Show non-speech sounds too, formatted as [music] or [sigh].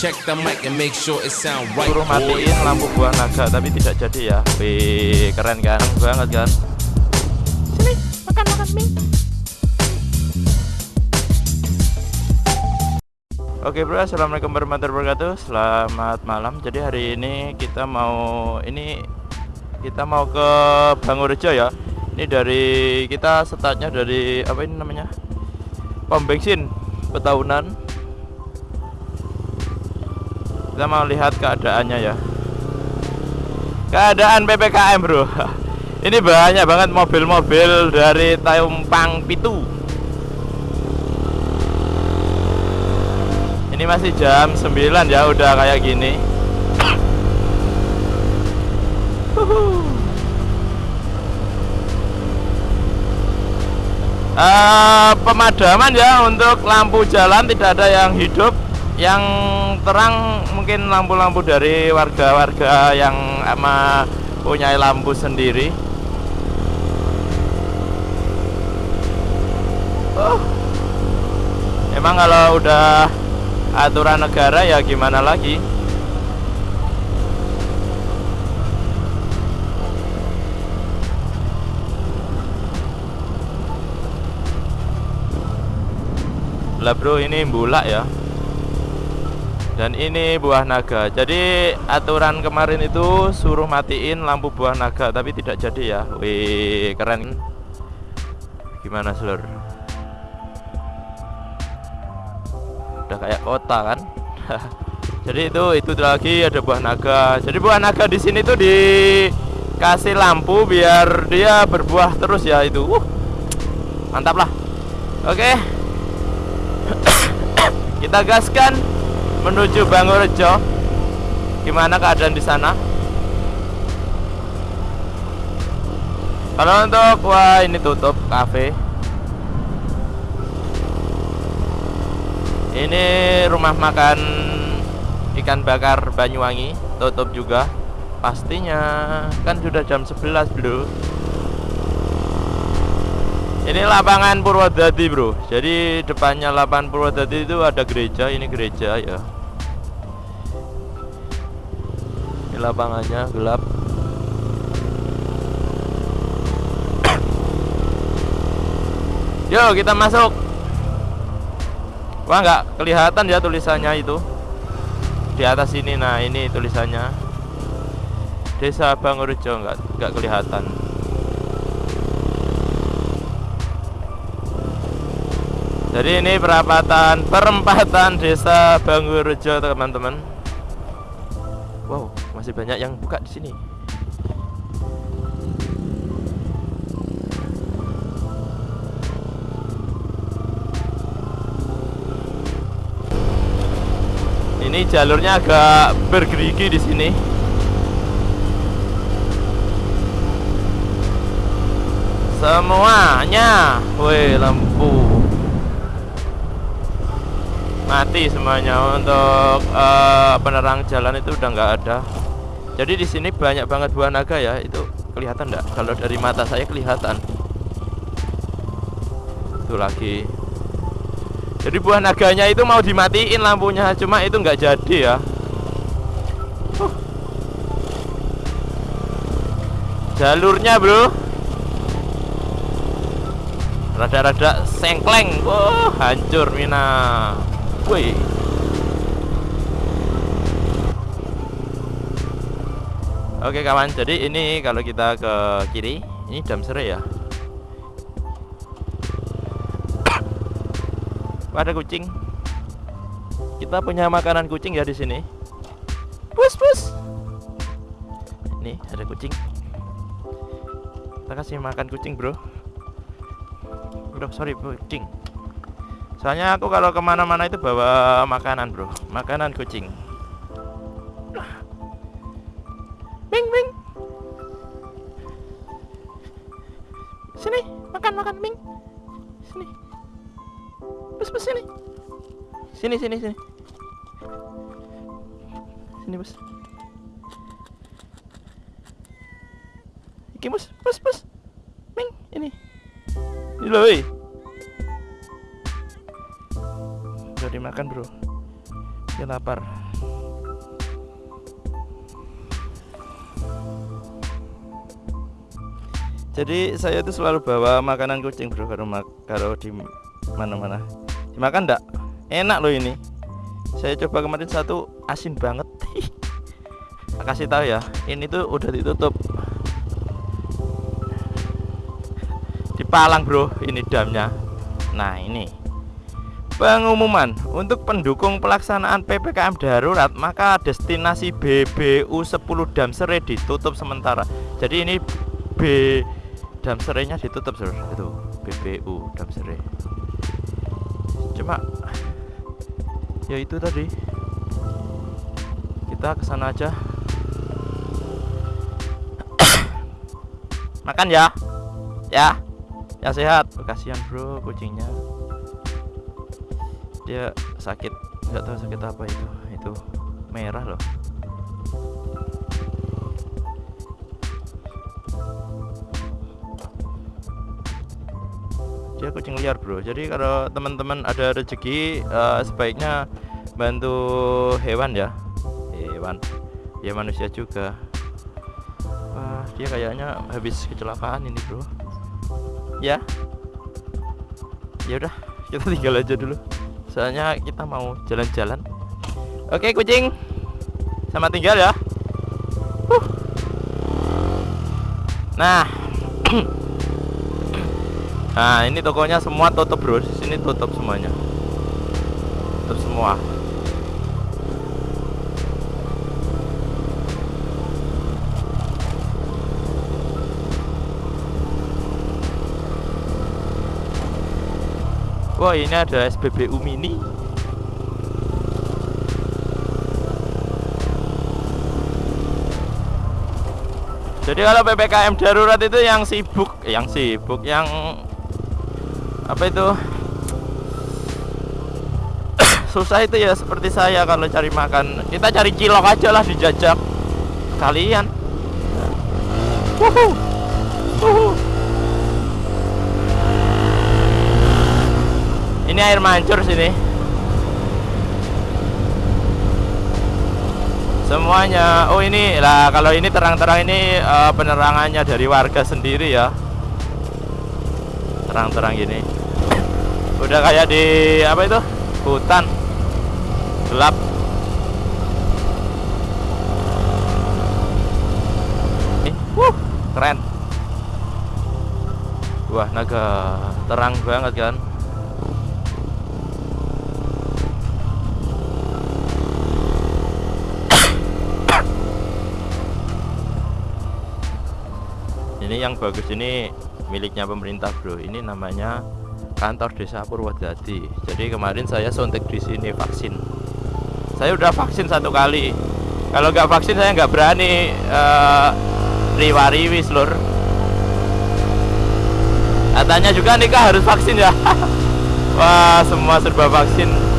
Check the mic and make sure it sound right. Suruh matiin lampu buah naga tapi tidak jadi ya. Wih, keren kan? Banget kan? Sini, makan makan Ming. Oke bro, assalamualaikum warahmatullahi wabarakatuh. Selamat malam. Jadi hari ini kita mau ini kita mau ke Bangurejo ya. Ini dari kita startnya dari apa ini namanya? Pom bensin Petaunan. Kita mau lihat keadaannya ya. Keadaan PPKM bro. [laughs] Ini banyak banget mobil-mobil dari Tayumpang Pitu. Ini masih jam 9 ya udah kayak gini. [coughs] Uh, pemadaman ya untuk lampu jalan tidak ada yang hidup yang terang mungkin lampu-lampu dari warga-warga yang ama punya lampu sendiri. Oh. emang kalau udah aturan negara ya gimana lagi? Lah bro ini bulak ya dan ini buah naga. Jadi aturan kemarin itu suruh matiin lampu buah naga tapi tidak jadi ya. Wih keren. Gimana seluruh udah kayak kota kan? [laughs] Jadi itu itu lagi ada buah naga. Jadi buah naga di sini tuh dikasih lampu biar dia berbuah terus ya itu. Uh, mantap lah. Oke. Okay. [coughs] kita gaskan menuju Bangurejo gimana keadaan di sana? Kalau untuk wah ini tutup kafe. Ini rumah makan ikan bakar Banyuwangi tutup juga. Pastinya kan sudah jam 11 bro ini lapangan Purwodadi bro. Jadi depannya lapangan Purwodadi itu ada gereja ini gereja ya. Ini lapangannya gelap. [coughs] Yuk kita masuk. Wah nggak kelihatan ya tulisannya itu. Di atas ini nah ini tulisannya. Desa Bangurejo nggak nggak kelihatan Jadi ini perapatan perempatan Desa Bangurejo teman-teman. Wow masih banyak yang buka di sini. Ini jalurnya agak bergerigi di sini. Semuanya, woi lampu mati semuanya. Untuk uh, penerang jalan itu udah nggak ada. Jadi di sini banyak banget buah naga ya, itu kelihatan nggak? Kalau dari mata saya kelihatan. Itu lagi. Jadi buah naganya itu mau dimatiin lampunya. Cuma itu nggak jadi ya. Jalurnya bro. Rada-rada sengkleng. Wah hancur mina woi Oke kawan, jadi ini kalau kita ke kiri, ini Damsere ya. [coughs] ada kucing. Kita punya makanan kucing ya di sini. Pus pus. Nih ada kucing. Kita kasih makan kucing bro. Bro sorry kucing. Soalnya aku kalau ke mana-mana itu bawa makanan bro, makanan kucing. Bing bing. Sini makan makan bing. Sini. Bos bos sini. Sini sini sini. Sini bos Iki bos bos bos Ming ini. Ini loh makan bro. Ya lapar. Jadi saya itu selalu bawa makanan kucing bro kalau kalau di mana-mana. Dimakan enggak enak loh ini. Saya coba kemarin satu asin banget. [laughs] Nah, kasih tahu ya ini tuh udah ditutup. Dipalang bro ini damnya. Nah ini pengumuman. Untuk pendukung pelaksanaan PPKM darurat maka destinasi BBU 10 Damsere ditutup sementara. Jadi ini B Damserenya ditutup sur. Itu BBU Damsere. Cuma ya itu tadi. Kita ke sana aja. Makan ya. Ya. Ya sehat. Kasihan bro kucingnya dia sakit nggak tahu sakit apa itu. Itu merah loh. Dia kucing liar bro. Jadi kalau teman-teman ada rezeki eh, sebaiknya bantu hewan ya. Hewan. Ya manusia juga. Wah dia kayaknya habis kecelakaan ini bro. Ya? Ya udah kita tinggal aja dulu soalnya kita mau jalan-jalan oke kucing sama tinggal ya Huh. nah [clears throat] Nah, ini tokonya semua tutup, Bro. Sini tutup semuanya. Tutup semua. Wah, ini ada SPBU mini. Jadi kalau PPKM darurat itu yang sibuk, eh, yang sibuk, yang apa itu [coughs] susah itu ya seperti saya kalau cari makan kita cari cilok aja lah dijajak kalian Wuhu. Ini air mancur sini. Semuanya. Oh ini. Lah kalau ini terang-terang ini eh, penerangannya dari warga sendiri ya. Terang-terang gini. Udah kayak di apa itu? Hutan. Gelap. Wuh, keren. Wah naga terang banget kan yang bagus ini miliknya pemerintah bro. Ini namanya kantor desa Purwodadi jadi kemarin saya suntik di sini vaksin. Saya udah vaksin satu kali. Kalau nggak vaksin saya nggak berani uh, riwa-riwi seluruh katanya juga nikah harus vaksin ya. [laughs] Wah semua serba vaksin